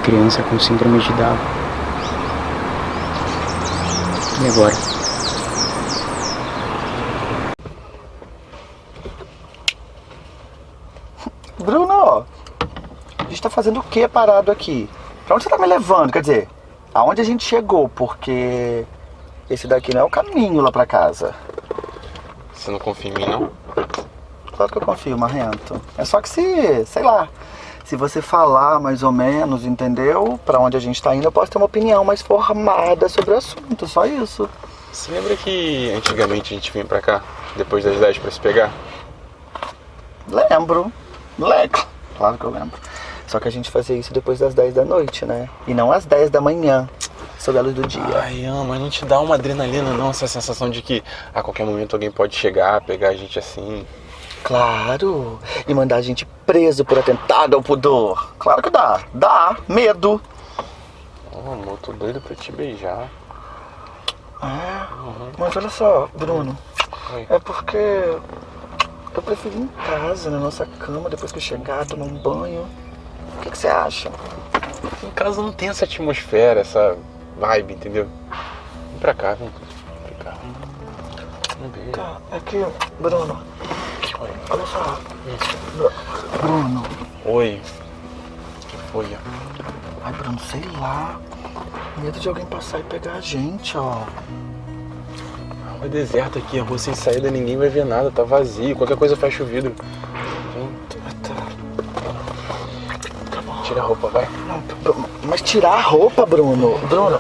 Criança com síndrome de Down. E agora? Bruno, a gente tá fazendo o que parado aqui? Pra onde você tá me levando? Quer dizer, aonde a gente chegou? Porque esse daqui não é o caminho lá pra casa. Você não confia em mim, não? Claro que eu confio, Marrento. É só que se, sei lá, se você falar mais ou menos, entendeu? Pra onde a gente tá indo, eu posso ter uma opinião mais formada sobre o assunto, só isso. Você lembra que antigamente a gente vinha pra cá, depois das 10 pra se pegar? Lembro. Lembro. Claro que eu lembro. Só que a gente fazia isso depois das 10 da noite, né? E não às 10 da manhã, sob a luz do dia. Ai, ama, não te dá uma adrenalina não, essa sensação de que a qualquer momento alguém pode chegar, pegar a gente assim. Claro. E mandar a gente preso por atentado ao pudor. Claro que dá. Dá. Medo. Oh, amor, tô doido pra te beijar. É. Mas olha só, Bruno. Oi. É porque eu prefiro ir em casa, na nossa cama, depois que eu chegar, tomar um banho. O que, que você acha? Em casa não tem essa atmosfera, essa vibe, entendeu? Vem pra cá, vem. Tá, que, Bruno. Olha só. Bruno. Oi. Que foi? Ai, Bruno, sei lá. Medo de alguém passar e pegar a gente, ó. Rua é deserta aqui, a rua sem saída, ninguém vai ver nada, tá vazio. Qualquer coisa fecha o vidro. Vem, tira a roupa, vai. Não, Bruno, mas tirar a roupa, Bruno. Bruno.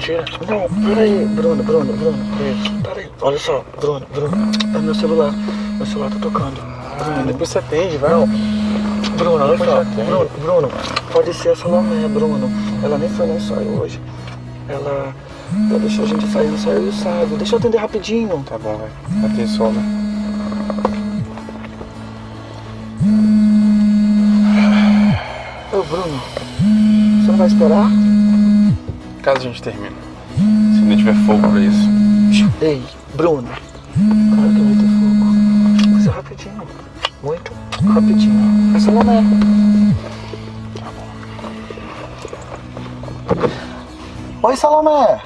Tira. Não, peraí, Bruno, Bruno, Bruno. Peraí. Olha só, Bruno, Bruno. É meu celular. Meu celular tá tocando. Bruno, Depois você atende, vai. Bruno, olha só. Bruno, Bruno, pode ser a Salomé, Bruno. Ela nem foi no ensaio hoje. Ela, ela deixou a gente sair no ensaio e o sábado. Deixa eu atender rapidinho. Tá bom, vai. Atenção, né? Bruno, você não vai esperar? Caso a gente termine. Se não tiver fogo pra isso. Ei, Bruno. Claro que vai ter fogo. Mas é rapidinho. Muito rapidinho. É Salomé. Oi, Salomé.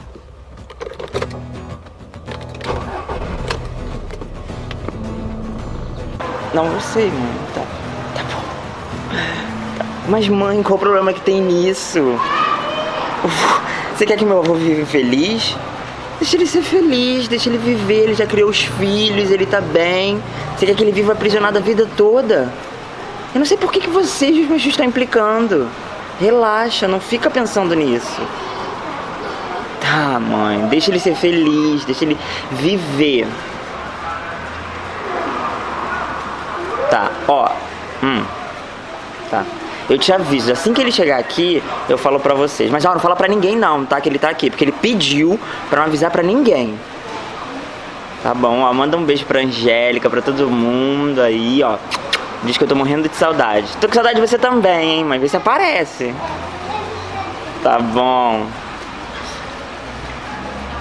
Não, eu sei. Tá, tá bom. Tá. Mas, mãe, qual o problema que tem nisso? Você quer que meu avô viva feliz? Deixa ele ser feliz, deixa ele viver. Ele já criou os filhos, ele tá bem. Você quer que ele viva aprisionado a vida toda? Eu não sei por que, que vocês, os meus estão implicando. Relaxa, não fica pensando nisso. Tá, mãe, deixa ele ser feliz, deixa ele viver. Tá, ó. Hum. Tá. Eu te aviso, assim que ele chegar aqui, eu falo pra vocês. Mas ó, não fala pra ninguém não, tá? Que ele tá aqui. Porque ele pediu pra não avisar pra ninguém. Tá bom, ó. Manda um beijo pra Angélica, pra todo mundo aí, ó. Diz que eu tô morrendo de saudade. Tô com saudade de você também, hein? Mas vê se aparece. Tá bom.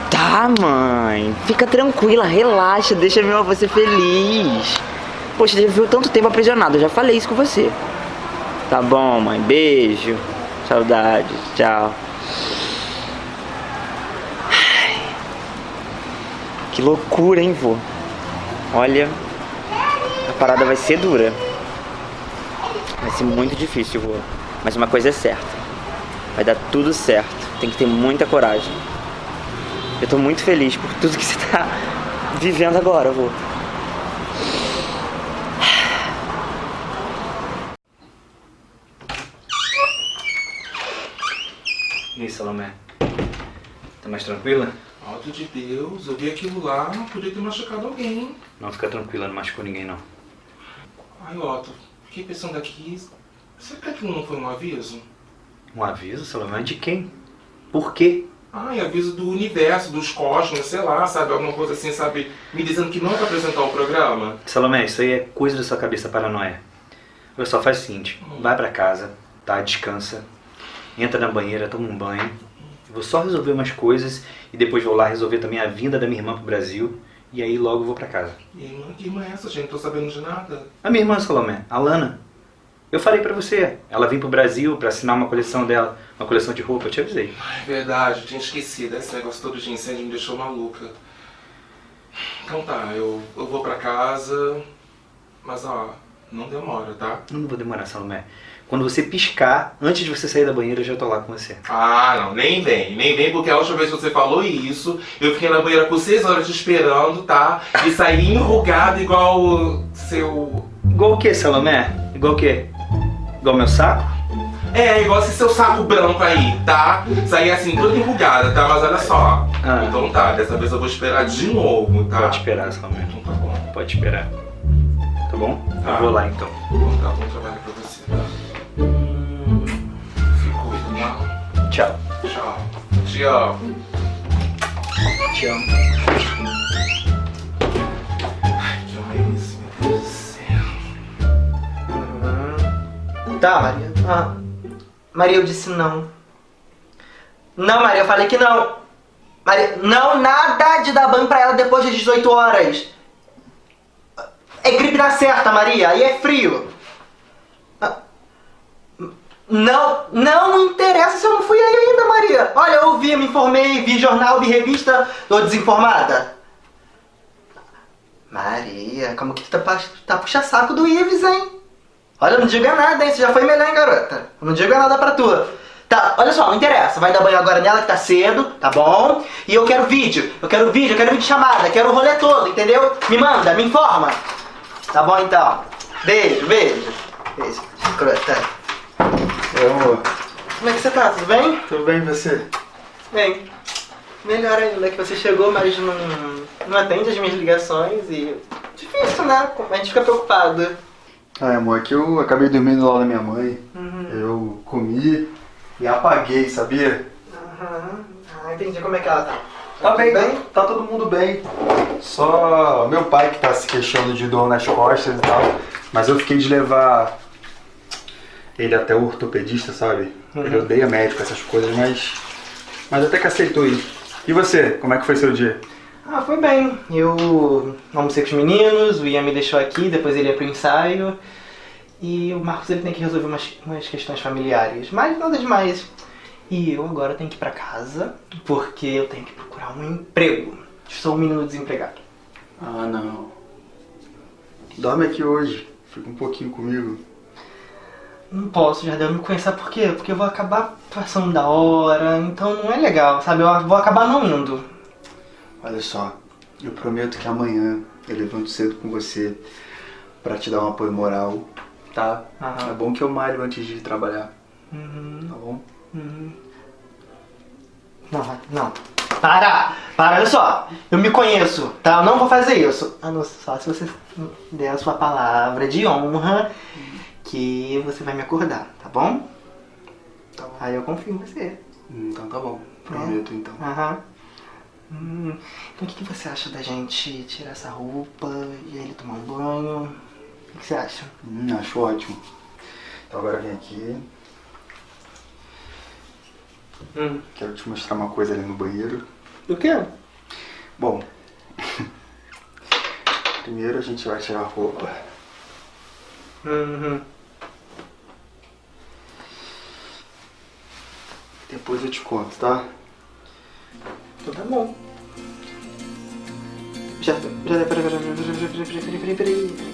Tá, mãe. Fica tranquila, relaxa, deixa meu avô ser feliz. Poxa, já viu tanto tempo aprisionado, eu já falei isso com você. Tá bom, mãe. Beijo. Saudade. Tchau. Que loucura, hein, vô? Olha, a parada vai ser dura. Vai ser muito difícil, vô. Mas uma coisa é certa. Vai dar tudo certo. Tem que ter muita coragem. Eu tô muito feliz por tudo que você tá vivendo agora, vô. E aí, Salomé? Tá mais tranquila? Alto de Deus, eu vi aquilo lá, podia ter machucado alguém. Não, fica tranquila, não machucou ninguém não. Ai, Otto, fiquei pensando aqui. Será que aquilo não foi um aviso? Um aviso, Salomé? De quem? Por quê? Ai, aviso do universo, dos cosmos, sei lá, sabe? Alguma coisa assim, sabe? Me dizendo que não é pra apresentar o programa. Salomé, isso aí é coisa da sua cabeça paranoia. Olha só, faz o seguinte, vai pra casa, tá? Descansa, entra na banheira, toma um banho. Vou só resolver umas coisas e depois vou lá resolver também a vinda da minha irmã pro Brasil. E aí logo vou pra casa. E irmã, que irmã é essa, gente? Não tô sabendo de nada. A minha irmã Salomé, a Lana. Eu falei pra você, ela vem pro Brasil pra assinar uma coleção dela, uma coleção de roupa, eu te avisei. É verdade, eu tinha esquecido. Esse negócio todo de incêndio me deixou maluca. Então tá, eu, eu vou pra casa. Mas ó, não demora, tá? Não vou demorar, Salomé. Quando você piscar, antes de você sair da banheira, eu já tô lá com você. Ah, não, nem vem, nem vem, porque a última vez que você falou isso, eu fiquei na banheira por seis horas te esperando, tá? E saí enrugado igual o seu. Igual o que, Salomé? Igual o quê? Igual meu saco? É, igual esse seu saco branco aí, tá? Saí assim, toda enrugada, tá? Mas olha só. Ah. Então tá, dessa vez eu vou esperar de novo, tá? Pode esperar, Salomé. Então tá bom. Pode esperar. Tá bom? Tá. Eu vou lá então. Então tá, bom trabalho pra você, tá? Tchau. Tchau. Te amo. Ai, que esse, meu Deus do céu. Tá, Maria. Ah. Maria, eu disse não. Não, Maria, eu falei que não. Maria, não, nada de dar banho pra ela depois das 18 horas. É gripe na certa, Maria, aí é frio. Não, não interessa se eu não fui aí ainda, Maria. Olha, eu vi, me informei, vi jornal, vi revista, tô desinformada. Maria, como que tu tá, tá puxa-saco do Ives, hein? Olha, não diga nada, hein? Você já foi melhor, hein, garota? Não diga nada pra tu. Tá, olha só, não interessa. Vai dar banho agora nela que tá cedo, tá bom? E eu quero vídeo. Eu quero vídeo, eu quero vídeo chamada, quero o rolê todo, entendeu? Me manda, me informa. Tá bom então. Beijo, beijo. Beijo, escrota. Amor. Como é que você tá? Tudo bem? Tudo bem e você? Bem. Melhor ainda que você chegou, mas não, não atende as minhas ligações e. Difícil, né? A gente fica preocupado. Ai, amor, é que eu acabei dormindo lá na minha mãe. Uhum. Eu comi e apaguei, sabia? Aham. Ah, entendi como é que ela tá. Tá bem, bem? tá todo mundo bem. Só meu pai que tá se queixando de dor nas costas e tal. Mas eu fiquei de levar ele até o ortopedista, sabe? Ele odeia médico, essas coisas, mas. Mas até que aceitou ir. E você, como é que foi seu dia? Ah, foi bem. Eu almocei com os meninos, o Ian me deixou aqui, depois ele ia pro ensaio. E o Marcos ele tem que resolver umas, umas questões familiares, mas nada demais. E eu agora tenho que ir pra casa, porque eu tenho que procurar um emprego. Sou um menino desempregado. Ah, não. Dorme aqui hoje. Fica um pouquinho comigo. Não posso, Jardel, me conhecer por quê? Porque eu vou acabar passando da hora, então não é legal, sabe? Eu vou acabar não indo. Olha só, eu prometo que amanhã eu levanto cedo com você pra te dar um apoio moral, tá? Aham. É bom que eu malho antes de trabalhar, Uhum. tá bom? Não, não. Para! Para, olha só. Eu me conheço, tá? Eu não vou fazer isso. A não só se você der a sua palavra de honra que você vai me acordar, tá bom? Tá bom. Aí eu confio em você. Então tá bom, prometo então. Aham. Hum, então o que, que você acha da gente tirar essa roupa e ele tomar um banho? O que, que você acha? Hum, acho ótimo. Então agora vem aqui. Hum. Quero te mostrar uma coisa ali no banheiro. O quê? Bom, primeiro a gente vai tirar a roupa. Uhum. Depois eu te conto, tá? Então tá bom. Já, já, peraí, peraí, peraí, peraí, peraí, peraí, peraí, peraí.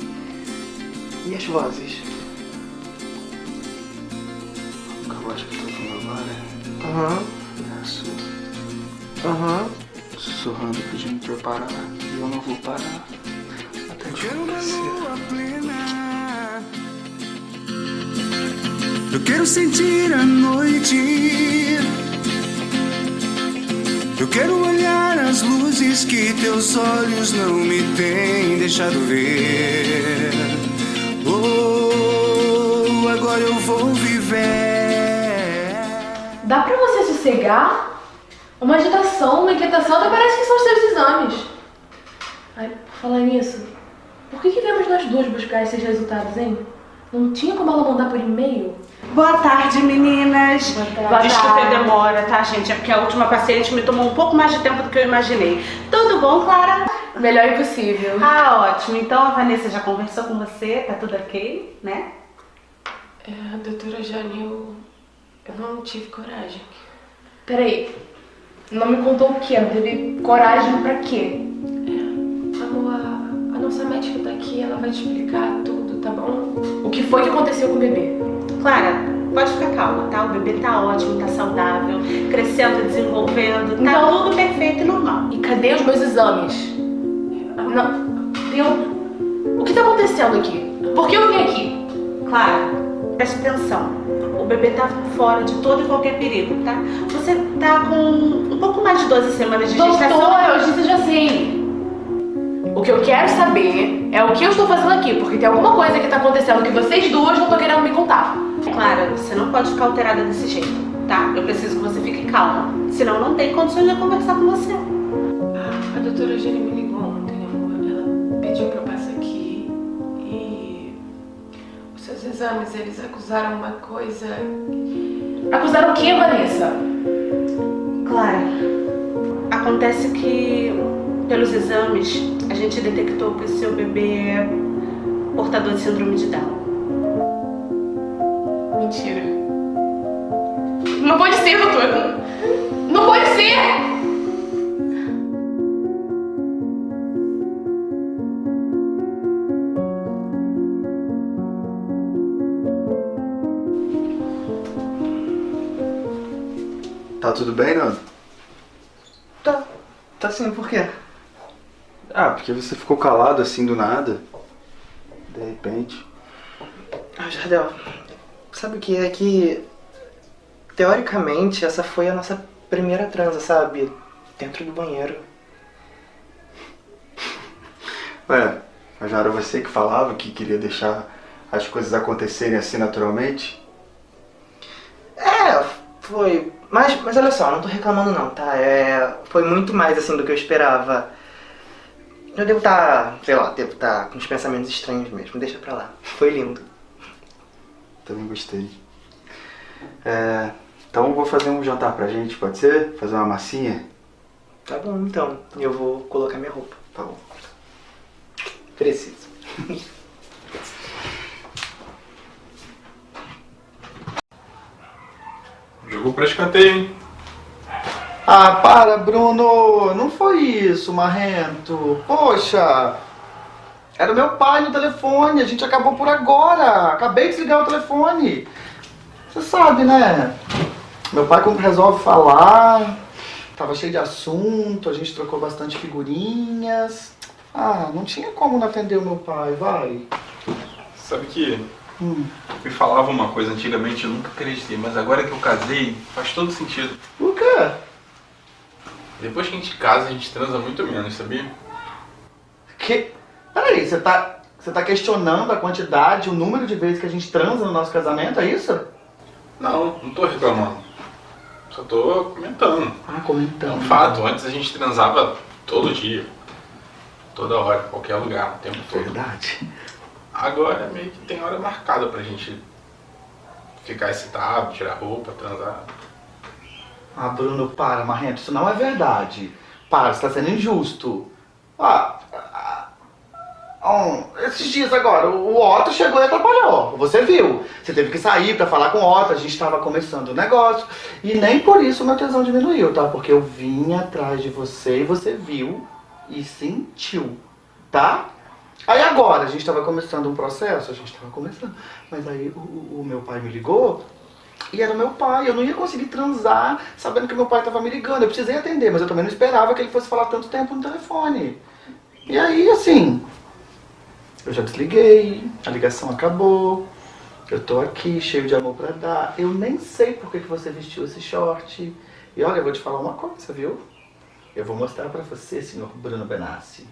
E as vozes? A voz que eu tô falando agora Aham, é a sua. aham. Sussurrando, pedindo pra eu parar. E eu não vou parar. Até te conhecer. Eu quero sentir a noite. Eu quero olhar as luzes que teus olhos não me têm deixado ver. Oh, agora eu vou viver. Dá pra você sossegar? Uma agitação, uma inquietação, até parece que são os seus exames. Ai, por falar nisso, por que, que viemos nós duas buscar esses resultados, hein? Não tinha como ela mandar por e-mail? Boa tarde, meninas. tarde. Desculpe a Boa tarde. demora, tá, gente? É porque a última paciente me tomou um pouco mais de tempo do que eu imaginei. Tudo bom, Clara? Melhor impossível. Ah, ótimo. Então a Vanessa já conversou com você, tá tudo ok, né? É, doutora Jane, eu, eu não tive coragem. Peraí, não me contou o quê? Não teve coragem pra quê? É, amor, a, a nossa médica tá aqui, ela vai te explicar tudo, tá bom? O que foi que aconteceu com o bebê? Clara, pode ficar calma, tá? O bebê tá ótimo, tá saudável, crescendo, desenvolvendo, tá Então- tudo perfeito e normal. E cadê os meus exames? Não, eu... O que tá acontecendo aqui? Por que eu vim aqui? Clara, preste atenção. O bebê tá fora de todo e qualquer perigo, tá? Você tá com um pouco mais de 12 semanas de gestação. Doutora, eu disse já sei. O que eu quero saber é o que eu estou fazendo aqui, porque tem alguma coisa que tá acontecendo que vocês duas não estão querendo me contar. Clara, você não pode ficar alterada desse jeito, tá? Eu preciso que você fique calma. Senão não tem condições de eu conversar com você. A doutora Jane me ligou ontem, amor. Ela pediu pra eu passar aqui e os seus exames, eles acusaram uma coisa. Acusaram o que, Vanessa? Clara, acontece que pelos exames a gente detectou que o seu bebê é portador de síndrome de Down. Mentira. Não pode ser, doutora. Não pode ser! Tá tudo bem, Nando? Tá. Tá sim, por quê? Ah, porque você ficou calado assim do nada. De repente. Ah, Jardel, sabe o que é que... Teoricamente, essa foi a nossa primeira transa, sabe? Dentro do banheiro. Ué, mas não era você que falava que queria deixar as coisas acontecerem assim naturalmente? É, foi. Mas, mas olha só, não tô reclamando não, tá? É, foi muito mais assim do que eu esperava. Eu devo estar, sei lá, devo estar com uns pensamentos estranhos mesmo. Deixa pra lá. Foi lindo. Também gostei. É, então vou fazer um jantar pra gente, pode ser? Fazer uma massinha? Tá bom, então. Eu vou colocar minha roupa. Tá bom. Preciso. Jogou pra escanteio, hein? Ah, para, Bruno! Não foi isso, Marrento. Poxa! Era o meu pai no telefone, a gente acabou por agora. Acabei de desligar o telefone. Você sabe, né? Meu pai, quando resolve falar, tava cheio de assunto, a gente trocou bastante figurinhas. Ah, não tinha como não atender o meu pai, vai. Sabe que Hum. me falava uma coisa antigamente, eu nunca acreditei, mas agora que eu casei, faz todo sentido. O quê? Depois que a gente casa, a gente transa muito menos, sabia? Que? Peraí, você tá, você tá questionando a quantidade, o número de vezes que a gente transa no nosso casamento, é isso? Não, não tô reclamando. Só tô comentando. Ah, É comentando. um fato, antes a gente transava todo dia. Toda hora, em qualquer lugar, o tempo todo. Verdade. Agora meio que tem hora marcada pra gente ficar excitado, tirar roupa, transar. Ah, Bruno, para, Marrento, isso não é verdade. Para, você tá sendo injusto. Ah, ah, esses dias agora, o Otto chegou e atrapalhou. Você viu. Você teve que sair pra falar com o Otto, a gente tava começando o negócio. E nem por isso meu tesão diminuiu, tá? Porque eu vim atrás de você e você viu e sentiu, tá? Aí agora, a gente tava começando um processo, a gente tava começando. Mas aí o, o- meu pai me ligou e era meu pai, eu não ia conseguir transar sabendo que meu pai tava me ligando. Eu precisei atender, mas eu também não esperava que ele fosse falar tanto tempo no telefone. E aí, assim, eu já desliguei, a ligação acabou, eu tô aqui cheio de amor pra dar. Eu nem sei por que, que você vestiu esse short. E olha, eu vou te falar uma coisa, viu? Eu vou mostrar pra você, senhor Bruno Benassi,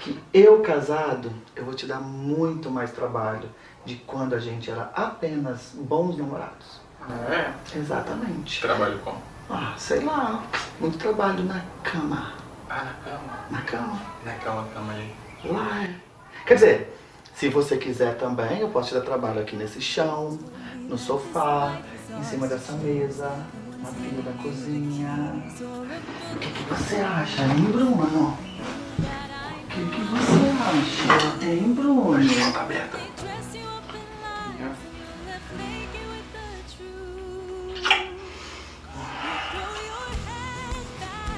que eu casado, eu vou te dar muito mais trabalho de quando a gente era apenas bons namorados. É? Exatamente. Trabalho como? Ah, sei lá, muito trabalho na cama. Ah, na cama. Na cama. Naquela cama aí. Lá. é. Quer dizer, Se você quiser também, eu posso te dar trabalho aqui nesse chão, no sofá, em cima dessa mesa, na pia da cozinha. O que, que você acha, hein, Bruno? O que, que você acha, hein, Bruno? Tá aberta.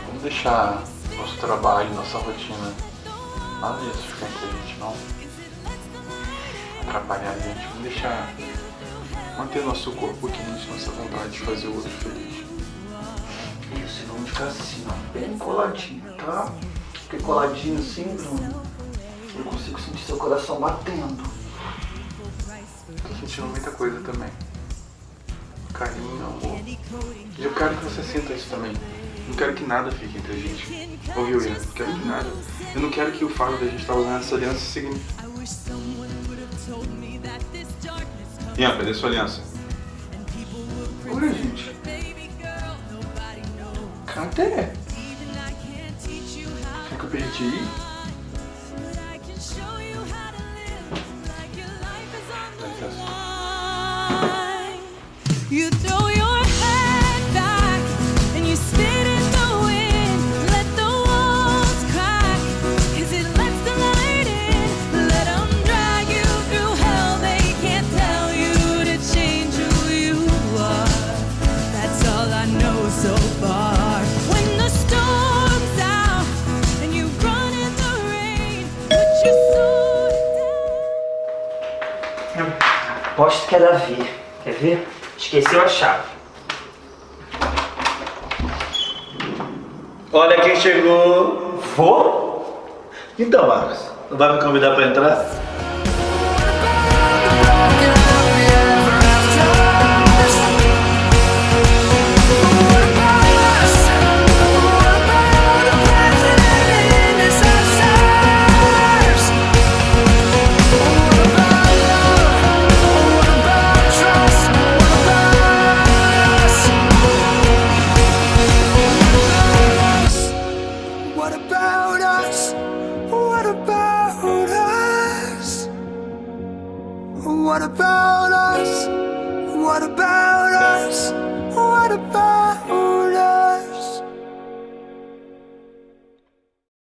Vamos deixar nosso trabalho, nossa rotina. Nada disso ficar entre a gente, não. Atrapalhar a gente. Vamos deixar. Manter nosso corpo quente, nossa vontade de fazer o outro feliz. Isso, e vamos ficar assim, ó, bem coladinho, tá? Porque coladinho assim, Bruno, eu consigo sentir seu coração batendo. Tô sentindo muita coisa também. Carinho, amor. E eu quero que você sinta isso também. Não quero que nada fique entre a gente. Ouviu, Ian? Não quero que nada. Eu não quero que o fato da gente estar usando essa aliança signifique. Ian, cadê sua aliança? Oi, gente. Cadê? Será que eu perdi? Que é Davi. Quer ver? Esqueceu a chave. Olha quem chegou. Vou? Então, Marcos, não vai me convidar pra entrar?